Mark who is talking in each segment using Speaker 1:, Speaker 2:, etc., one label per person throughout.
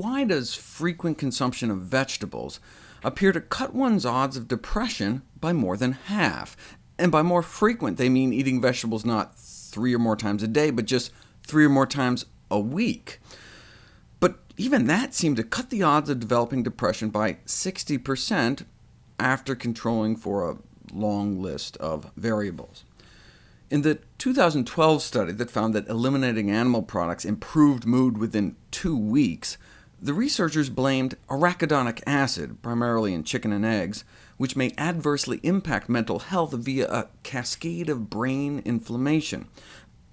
Speaker 1: why does frequent consumption of vegetables appear to cut one's odds of depression by more than half? And by more frequent, they mean eating vegetables not three or more times a day, but just three or more times a week. But even that seemed to cut the odds of developing depression by 60% after controlling for a long list of variables. In the 2012 study that found that eliminating animal products improved mood within two weeks, the researchers blamed arachidonic acid, primarily in chicken and eggs, which may adversely impact mental health via a cascade of brain inflammation.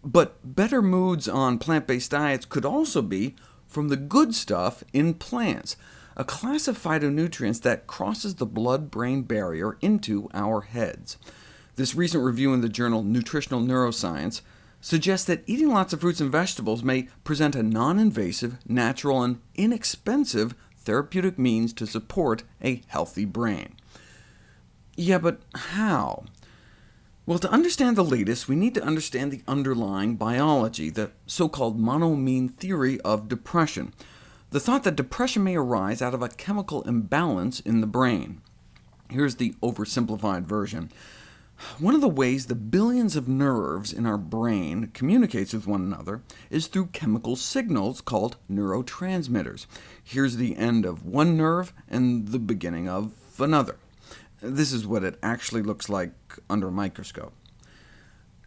Speaker 1: But better moods on plant-based diets could also be from the good stuff in plants, a class of phytonutrients that crosses the blood-brain barrier into our heads. This recent review in the journal Nutritional Neuroscience suggests that eating lots of fruits and vegetables may present a non-invasive, natural, and inexpensive therapeutic means to support a healthy brain. Yeah, but how? Well, to understand the latest, we need to understand the underlying biology, the so-called monoamine theory of depression, the thought that depression may arise out of a chemical imbalance in the brain. Here's the oversimplified version. One of the ways the billions of nerves in our brain communicates with one another is through chemical signals called neurotransmitters. Here's the end of one nerve and the beginning of another. This is what it actually looks like under a microscope.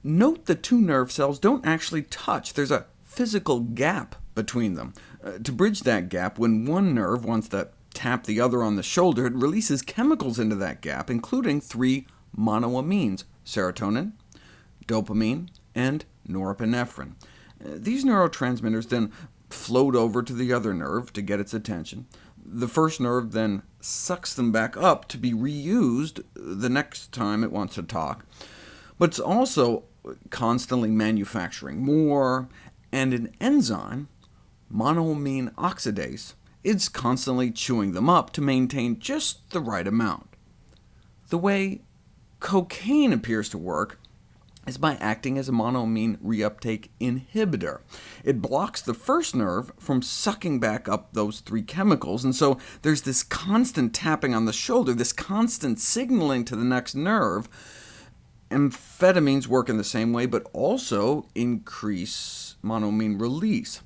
Speaker 1: Note the two nerve cells don't actually touch. There's a physical gap between them. Uh, to bridge that gap, when one nerve wants to tap the other on the shoulder, it releases chemicals into that gap, including three monoamines, serotonin, dopamine, and norepinephrine. Uh, these neurotransmitters then float over to the other nerve to get its attention. The first nerve then sucks them back up to be reused the next time it wants to talk. But it's also constantly manufacturing more, and an enzyme, monoamine oxidase, is constantly chewing them up to maintain just the right amount. The way cocaine appears to work is by acting as a monoamine reuptake inhibitor. It blocks the first nerve from sucking back up those three chemicals, and so there's this constant tapping on the shoulder, this constant signaling to the next nerve. Amphetamines work in the same way, but also increase monoamine release.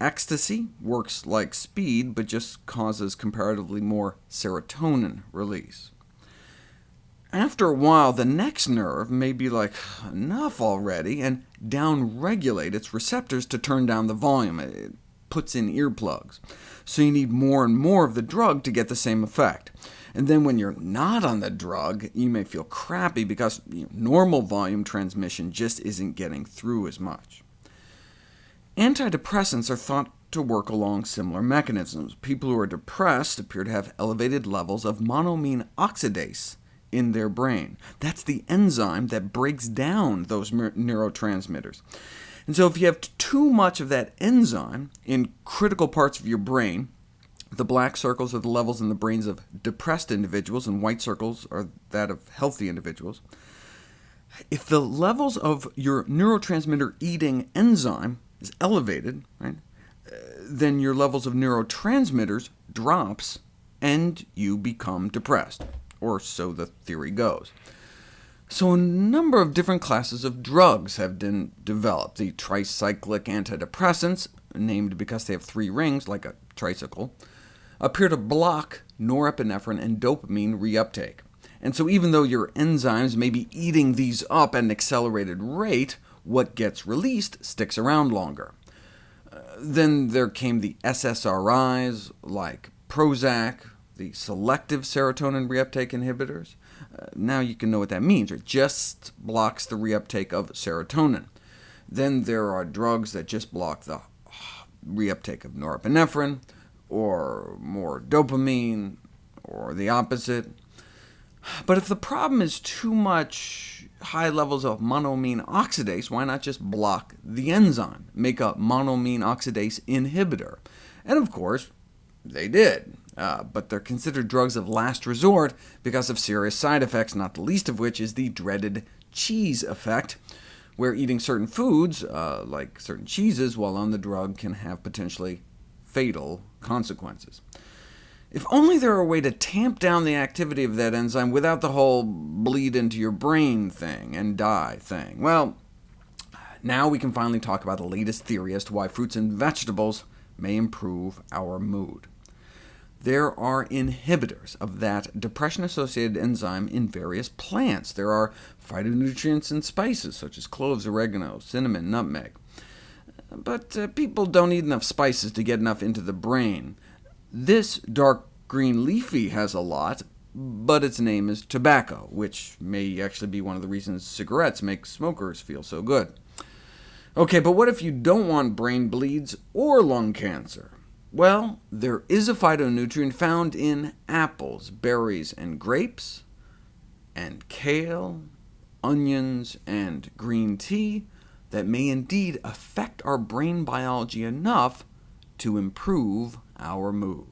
Speaker 1: Ecstasy works like speed, but just causes comparatively more serotonin release. After a while, the next nerve may be like, enough already, and downregulate its receptors to turn down the volume. It puts in earplugs. So you need more and more of the drug to get the same effect. And then when you're not on the drug, you may feel crappy because you know, normal volume transmission just isn't getting through as much. Antidepressants are thought to work along similar mechanisms. People who are depressed appear to have elevated levels of monoamine oxidase, in their brain. That's the enzyme that breaks down those neurotransmitters. And so if you have too much of that enzyme in critical parts of your brain, the black circles are the levels in the brains of depressed individuals, and white circles are that of healthy individuals. If the levels of your neurotransmitter eating enzyme is elevated, right, uh, then your levels of neurotransmitters drops, and you become depressed or so the theory goes. So a number of different classes of drugs have been developed. The tricyclic antidepressants, named because they have three rings, like a tricycle, appear to block norepinephrine and dopamine reuptake. And so even though your enzymes may be eating these up at an accelerated rate, what gets released sticks around longer. Uh, then there came the SSRIs, like Prozac, the selective serotonin reuptake inhibitors. Uh, now you can know what that means. It just blocks the reuptake of serotonin. Then there are drugs that just block the reuptake of norepinephrine, or more dopamine, or the opposite. But if the problem is too much high levels of monoamine oxidase, why not just block the enzyme, make a monoamine oxidase inhibitor? And of course, they did. Uh, but they're considered drugs of last resort because of serious side effects, not the least of which is the dreaded cheese effect, where eating certain foods, uh, like certain cheeses, while on the drug can have potentially fatal consequences. If only there were a way to tamp down the activity of that enzyme without the whole bleed into your brain thing and die thing. Well, now we can finally talk about the latest theory as to why fruits and vegetables may improve our mood. There are inhibitors of that depression-associated enzyme in various plants. There are phytonutrients in spices, such as cloves, oregano, cinnamon, nutmeg. But uh, people don't eat enough spices to get enough into the brain. This dark green leafy has a lot, but its name is tobacco, which may actually be one of the reasons cigarettes make smokers feel so good. OK, but what if you don't want brain bleeds or lung cancer? Well, there is a phytonutrient found in apples, berries, and grapes, and kale, onions, and green tea that may indeed affect our brain biology enough to improve our mood.